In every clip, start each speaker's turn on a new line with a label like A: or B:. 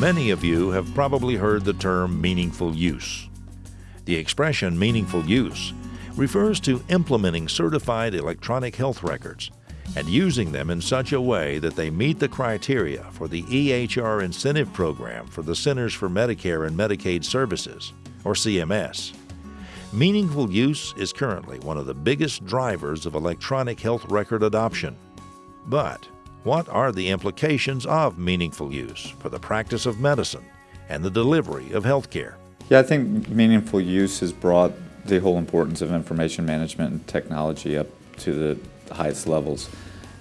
A: Many of you have probably heard the term meaningful use. The expression meaningful use refers to implementing certified electronic health records and using them in such a way that they meet the criteria for the EHR incentive program for the Centers for Medicare and Medicaid Services, or CMS. Meaningful use is currently one of the biggest drivers of electronic health record adoption. But what are the implications of meaningful use for the practice of medicine and the delivery of healthcare?
B: Yeah, I think meaningful use has brought the whole importance of information management and technology up to the highest levels.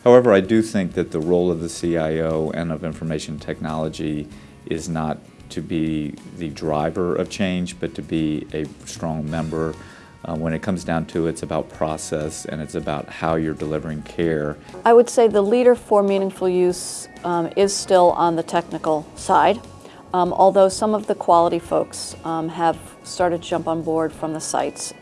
B: However, I do think that the role of the CIO and of information technology is not to be the driver of change, but to be a strong member. Uh, when it comes down to it, it's about process and it's about how you're delivering care.
C: I would say the leader for meaningful use um, is still on the technical side, um, although some of the quality folks um, have started to jump on board from the sites,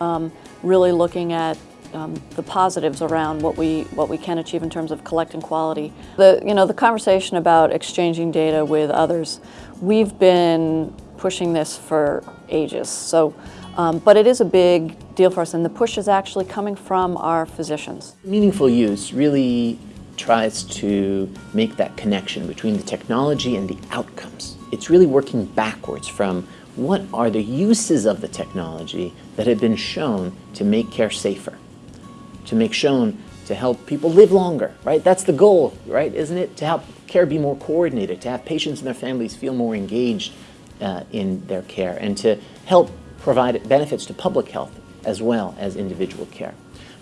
C: um, really looking at um, the positives around what we what we can achieve in terms of collecting quality. The you know the conversation about exchanging data with others, we've been pushing this for ages. So, um, but it is a big deal for us, and the push is actually coming from our physicians.
D: Meaningful use really tries to make that connection between the technology and the outcomes. It's really working backwards from what are the uses of the technology that have been shown to make care safer to make shown to help people live longer, right? That's the goal, right? Isn't it? To help care be more coordinated, to have patients and their families feel more engaged uh, in their care, and to help provide benefits to public health as well as individual care.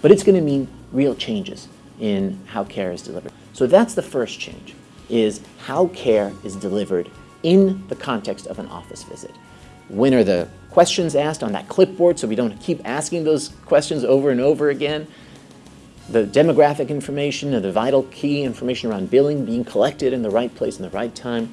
D: But it's going to mean real changes in how care is delivered. So that's the first change, is how care is delivered in the context of an office visit. When are the questions asked on that clipboard so we don't keep asking those questions over and over again? the demographic information and the vital key information around billing being collected in the right place in the right time,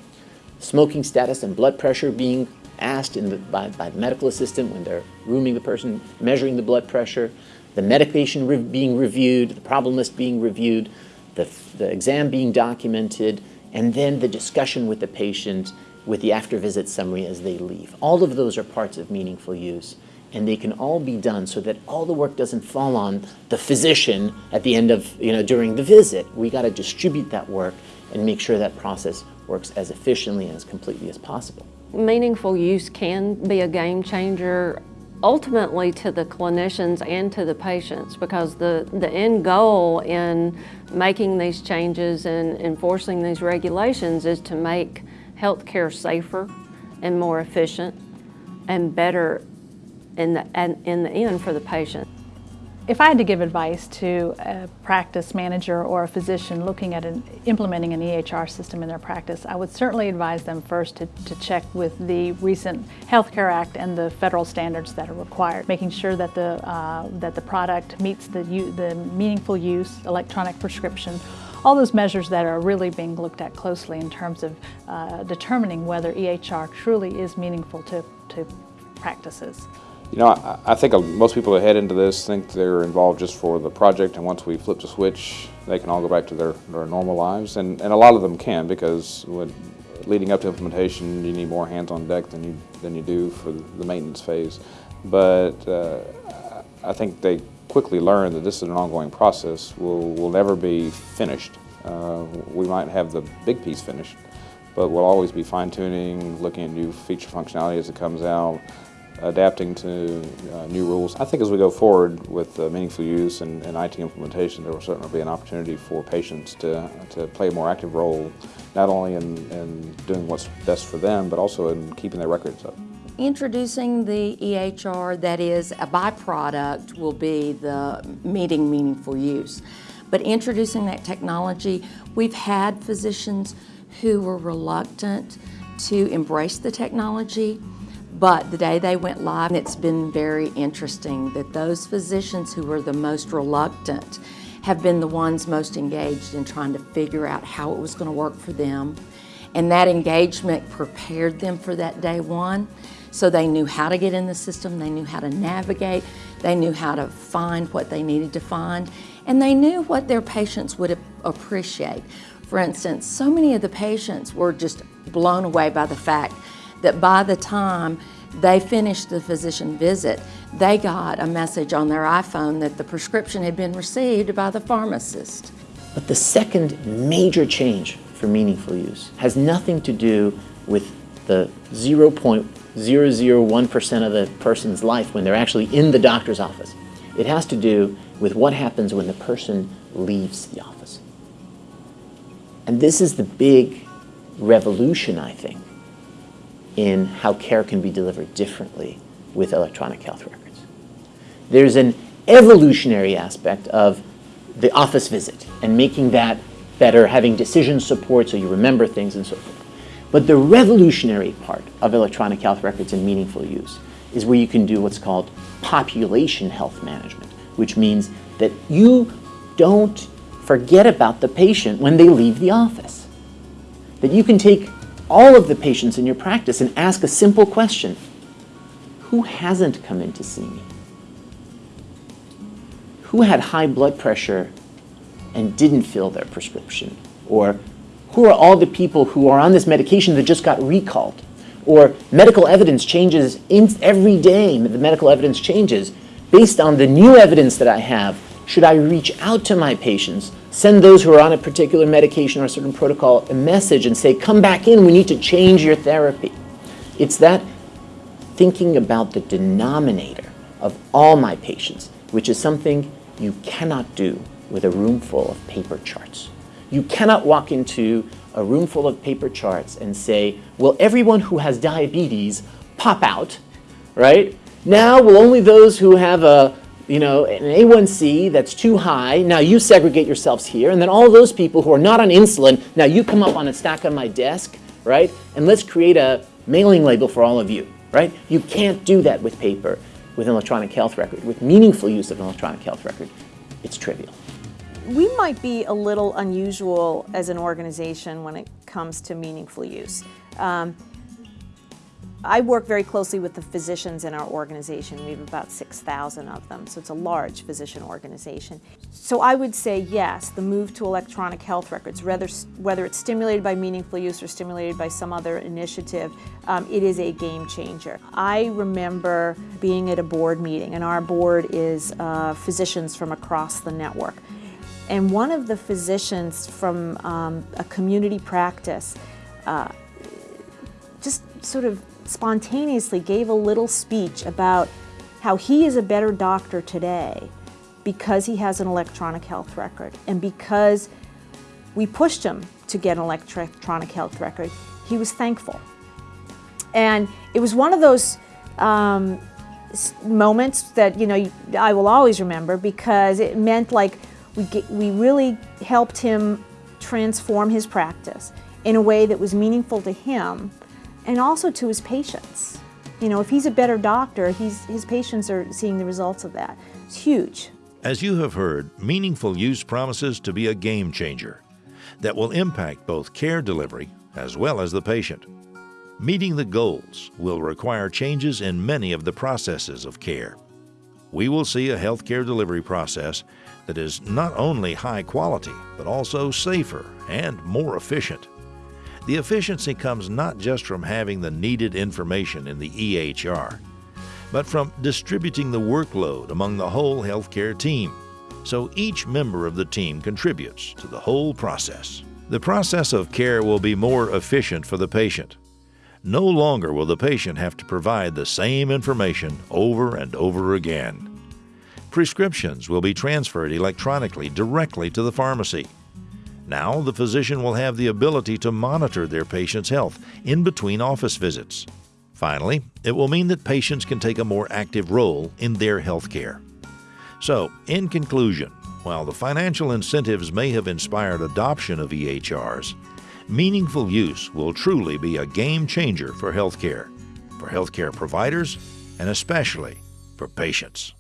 D: smoking status and blood pressure being asked the, by, by, the medical assistant when they're rooming the person, measuring the blood pressure, the medication re being reviewed, the problem list being reviewed, the, the exam being documented, and then the discussion with the patient with the after visit summary as they leave. All of those are parts of meaningful use and they can all be done so that all the work doesn't fall on the physician at the end of, you know, during the visit. We got to distribute that work and make sure that process works as efficiently and as completely as possible.
E: Meaningful use can be a game changer ultimately to the clinicians and to the patients because the, the end goal in making these changes and enforcing these regulations is to make healthcare safer and more efficient and better in the, in the end for the patient.
F: If I had to give advice to a practice manager or a physician looking at an, implementing an EHR system in their practice, I would certainly advise them first to, to check with the recent Healthcare Act and the federal standards that are required, making sure that the, uh, that the product meets the, the meaningful use, electronic prescription, all those measures that are really being looked at closely in terms of uh, determining whether EHR truly is meaningful to, to practices.
G: You know, I, I think most people that head into this think they're involved just for the project, and once we flip the switch, they can all go back to their, their normal lives. And, and a lot of them can because when, leading up to implementation, you need more hands on deck than you, than you do for the maintenance phase. But uh, I think they quickly learn that this is an ongoing process. We'll, we'll never be finished. Uh, we might have the big piece finished, but we'll always be fine-tuning, looking at new feature functionality as it comes out, adapting to uh, new rules. I think as we go forward with uh, meaningful use and, and, IT implementation, there will certainly be an opportunity for patients to, to play a more active role, not only in, in doing what's best for them, but also in keeping their records up.
H: Introducing the EHR that is a byproduct will be the meeting meaningful use. But introducing that technology, we've had physicians who were reluctant to embrace the technology but the day they went live, it's been very interesting that those physicians who were the most reluctant have been the ones most engaged in trying to figure out how it was going to work for them. And that engagement prepared them for that day one. So they knew how to get in the system, they knew how to navigate, they knew how to find what they needed to find, and they knew what their patients would appreciate. For instance, so many of the patients were just blown away by the fact that by the time they finished the physician visit, they got a message on their iPhone that the prescription had been received by the pharmacist.
D: But the second major change for meaningful use has nothing to do with the 0.001% of the person's life when they're actually in the doctor's office. It has to do with what happens when the person leaves the office. And this is the big revolution, I think, in how care can be delivered differently with electronic health records. There's an evolutionary aspect of the office visit and making that better, having decision support so you remember things and so forth. But the revolutionary part of electronic health records in meaningful use is where you can do what's called population health management, which means that you don't forget about the patient when they leave the office. That you can take all of the patients in your practice and ask a simple question. Who hasn't come in to see me? Who had high blood pressure and didn't fill their prescription? Or who are all the people who are on this medication that just got recalled? Or medical evidence changes every day, the medical evidence changes. Based on the new evidence that I have, should I reach out to my patients, send those who are on a particular medication or a certain protocol a message and say, come back in, we need to change your therapy? It's that thinking about the denominator of all my patients, which is something you cannot do with a room full of paper charts. You cannot walk into a room full of paper charts and say, will everyone who has diabetes pop out, right? Now will only those who have a, you know, an A1C that's too high, now you segregate yourselves here, and then all those people who are not on insulin, now you come up on a stack on my desk, right? And let's create a mailing label for all of you, right? You can't do that with paper, with an electronic health record, with meaningful use of an electronic health record. It's trivial
I: we might be a little unusual as an organization when it comes to meaningful use. Um, I work very closely with the physicians in our organization. We have about 6,000 of them, so it's a large physician organization. So I would say yes, the move to electronic health records, whether, whether it's stimulated by meaningful use or stimulated by some other initiative, um, it is a game changer. I remember being at a board meeting, and our board is uh, physicians from across the network. And one of the physicians from um, a community practice uh, just sort of spontaneously gave a little speech about how he is a better doctor today because he has an electronic health record and because we pushed him to get an electronic health record, he was thankful. And it was one of those um, moments that, you know, I will always remember because it meant like we, get, we really helped him transform his practice in a way that was meaningful to him and also to his patients. You know, if he's a better doctor, he's, his patients are seeing the results of that. It's huge.
A: As you have heard, meaningful use promises to be a game changer that will impact both care delivery as well as the patient. Meeting the goals will require changes in many of the processes of care. We will see a healthcare delivery process that is not only high quality, but also safer and more efficient. The efficiency comes not just from having the needed information in the EHR, but from distributing the workload among the whole healthcare team, so each member of the team contributes to the whole process. The process of care will be more efficient for the patient. No longer will the patient have to provide the same information over and over again. Prescriptions will be transferred electronically directly to the pharmacy. Now, the physician will have the ability to monitor their patient's health in between office visits. Finally, it will mean that patients can take a more active role in their health care. So, in conclusion, while the financial incentives may have inspired adoption of EHRs, meaningful use will truly be a game changer for healthcare, for healthcare providers, and especially for patients.